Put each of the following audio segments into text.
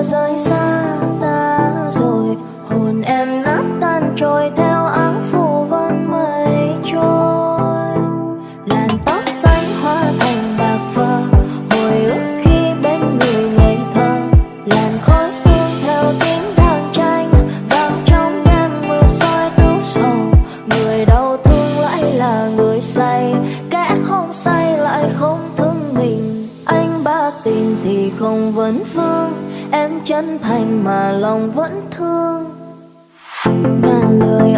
mưa rơi xa ta rồi. Hồn em nát tan trôi theo áng phù vân mây trôi. Làn tóc xanh hóa thành bạc phơ, hồi ức khi bên người ngây thơ. Làn khói sương theo tiếng đàn tranh, vang trong đêm mưa soi tấu sầu. Người đau thương lại là người say, kẻ không say lại không thương mình. Anh ba tình thì không vấn vương em chân thành mà lòng vẫn thương. Ngàn lời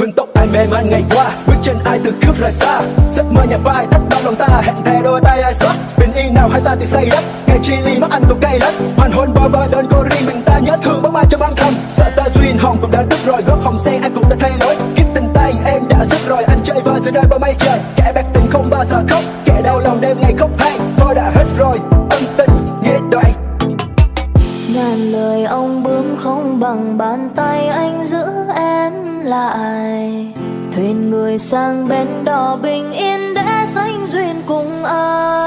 Hương tóc ai mê man ngày qua, Bước chân ai từ cướp rời xa. Giấc mơ nhà vai thắt đau lòng ta, Hẹn thề đôi tay ai xót Bình yên nào hai ta từng say đắm Ngày chi ly mắt anh cũng cay lắm Hoàn hôn bơ vơ đơn cô riêng mình ta nhớ thương bóng ai cho băng thầm Sợ ta duyên hồng cũng đã đứt rồi Gót hồng sen anh cũng đã thay lối. Kiếp tình tay em đã dứt rồi, Anh chơi vơi giữa nơi bao mây trời. Kẻ bạc tình không bao giờ khóc, Kẻ đau lòng đêm ngày khóc hay Thôi đã hết rồi. Bằng bàn tay anh giữ em lại. Thuyền người sang bên đò bình yên để sánh duyên cùng ai?